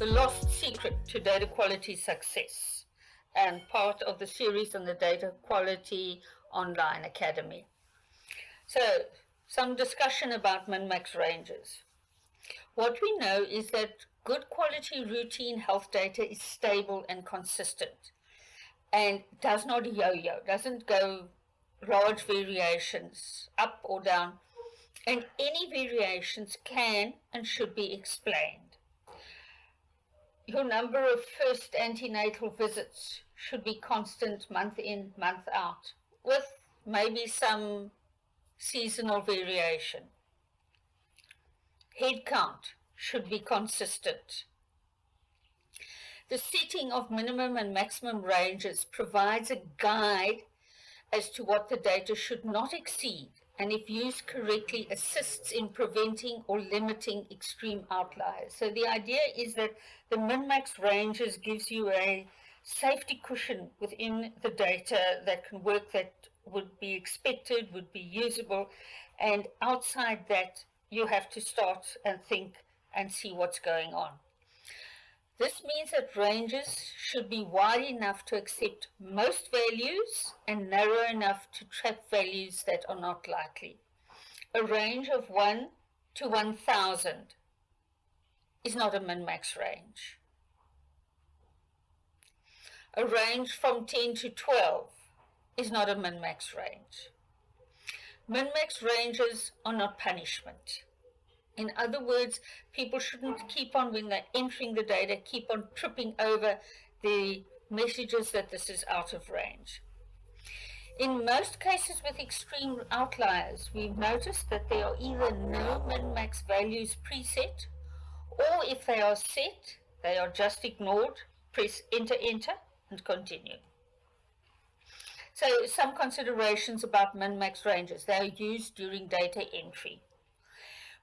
the lost secret to data quality success and part of the series on the Data Quality Online Academy. So, some discussion about min-max ranges. What we know is that good quality routine health data is stable and consistent and does not yo-yo, doesn't go large variations up or down, and any variations can and should be explained your number of first antenatal visits should be constant month in, month out, with maybe some seasonal variation. Head count should be consistent. The setting of minimum and maximum ranges provides a guide as to what the data should not exceed and if used correctly assists in preventing or limiting extreme outliers. So the idea is that the min-max ranges gives you a safety cushion within the data that can work that would be expected, would be usable, and outside that you have to start and think and see what's going on. This means that ranges should be wide enough to accept most values and narrow enough to trap values that are not likely. A range of 1 to 1000 is not a min-max range. A range from 10 to 12 is not a min-max range. Min-max ranges are not punishment. In other words, people shouldn't keep on, when they're entering the data, keep on tripping over the messages that this is out of range. In most cases with extreme outliers, we've noticed that there are either no min-max values preset, or if they are set, they are just ignored, press enter, enter, and continue. So some considerations about min-max ranges. They are used during data entry.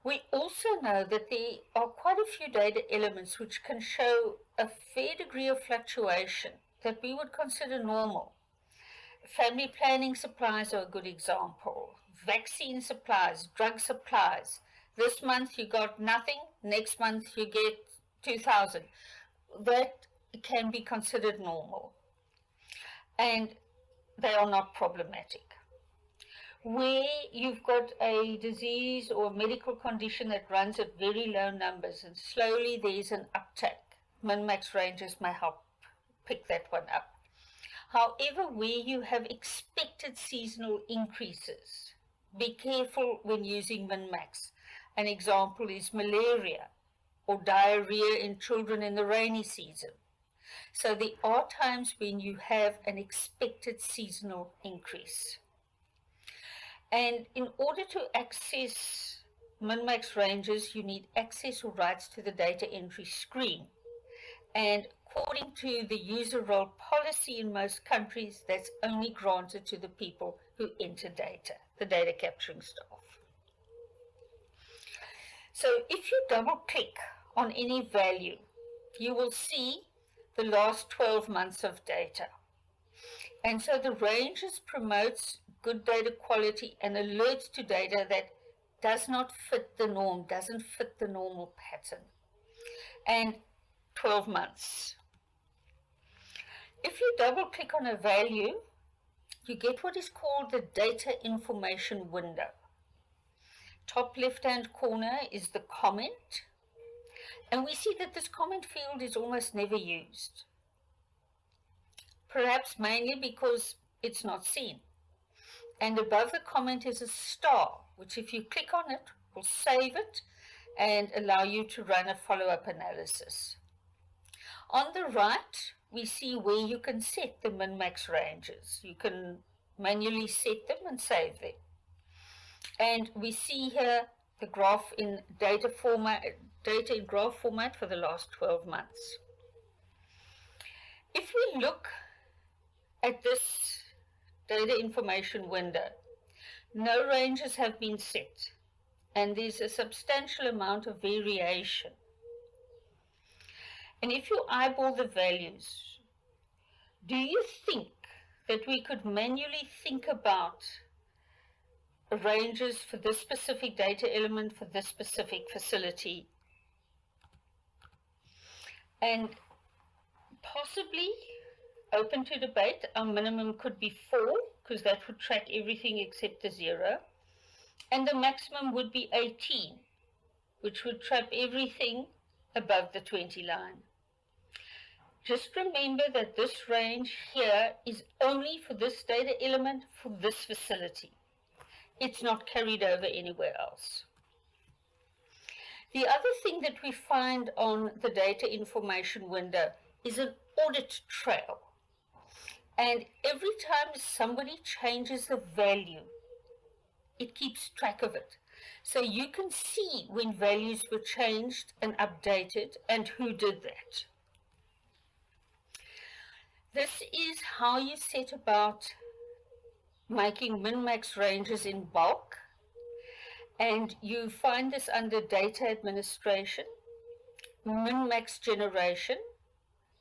We also know that there are quite a few data elements which can show a fair degree of fluctuation that we would consider normal. Family planning supplies are a good example. Vaccine supplies, drug supplies. This month you got nothing, next month you get 2,000. That can be considered normal. And they are not problematic where you've got a disease or medical condition that runs at very low numbers and slowly there's an uptake. Min-max ranges may help pick that one up. However, where you have expected seasonal increases, be careful when using min-max. An example is malaria or diarrhea in children in the rainy season. So there are times when you have an expected seasonal increase. And in order to access min-max ranges, you need access or rights to the data entry screen. And according to the user role policy in most countries, that's only granted to the people who enter data, the data capturing staff. So if you double click on any value, you will see the last 12 months of data. And so the ranges promotes good data quality and alerts to data that does not fit the norm, doesn't fit the normal pattern. And 12 months. If you double click on a value, you get what is called the data information window. Top left hand corner is the comment. And we see that this comment field is almost never used. Perhaps mainly because it's not seen and above the comment is a star, which if you click on it, will save it and allow you to run a follow-up analysis. On the right, we see where you can set the min-max ranges. You can manually set them and save them. And we see here the graph in data format, data in graph format for the last 12 months. If we look at this data information window. No ranges have been set and there's a substantial amount of variation. And if you eyeball the values, do you think that we could manually think about ranges for this specific data element for this specific facility? And possibly open to debate, our minimum could be four, because that would track everything except the zero. And the maximum would be 18, which would trap everything above the 20 line. Just remember that this range here is only for this data element for this facility. It's not carried over anywhere else. The other thing that we find on the data information window is an audit trail. And every time somebody changes the value, it keeps track of it. So you can see when values were changed and updated and who did that. This is how you set about making min-max ranges in bulk. And you find this under data administration, min-max generation.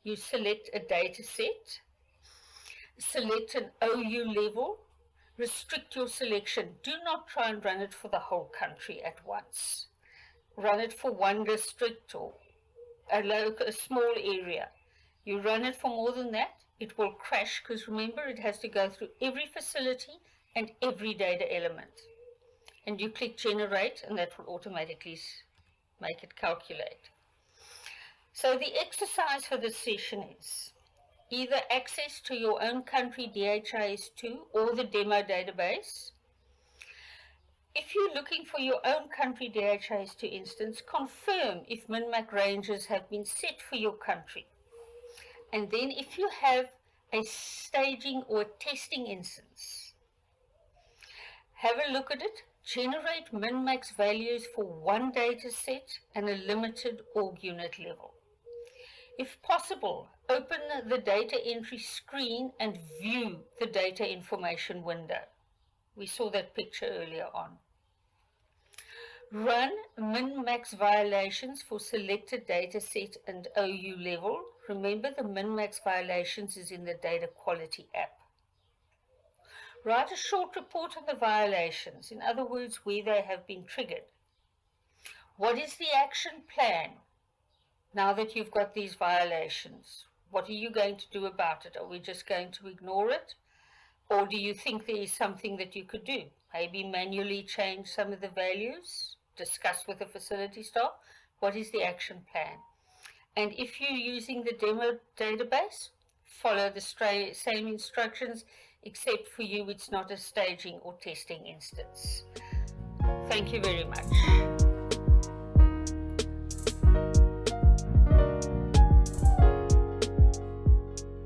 You select a data set, select an OU level, restrict your selection. Do not try and run it for the whole country at once. Run it for one district or a, local, a small area. You run it for more than that, it will crash because remember it has to go through every facility and every data element. And you click generate and that will automatically make it calculate. So the exercise for this session is either access to your own country DHIS2 or the demo database. If you're looking for your own country DHIS2 instance, confirm if MinMax ranges have been set for your country. And then if you have a staging or testing instance, have a look at it, generate min-max values for one data set and a limited org unit level. If possible, open the data entry screen and view the data information window. We saw that picture earlier on. Run min-max violations for selected data set and OU level Remember the min-max violations is in the data quality app. Write a short report on the violations, in other words, where they have been triggered. What is the action plan now that you've got these violations? What are you going to do about it? Are we just going to ignore it? Or do you think there is something that you could do? Maybe manually change some of the values, discuss with the facility staff. What is the action plan? And if you're using the demo database, follow the same instructions, except for you, it's not a staging or testing instance. Thank you very much.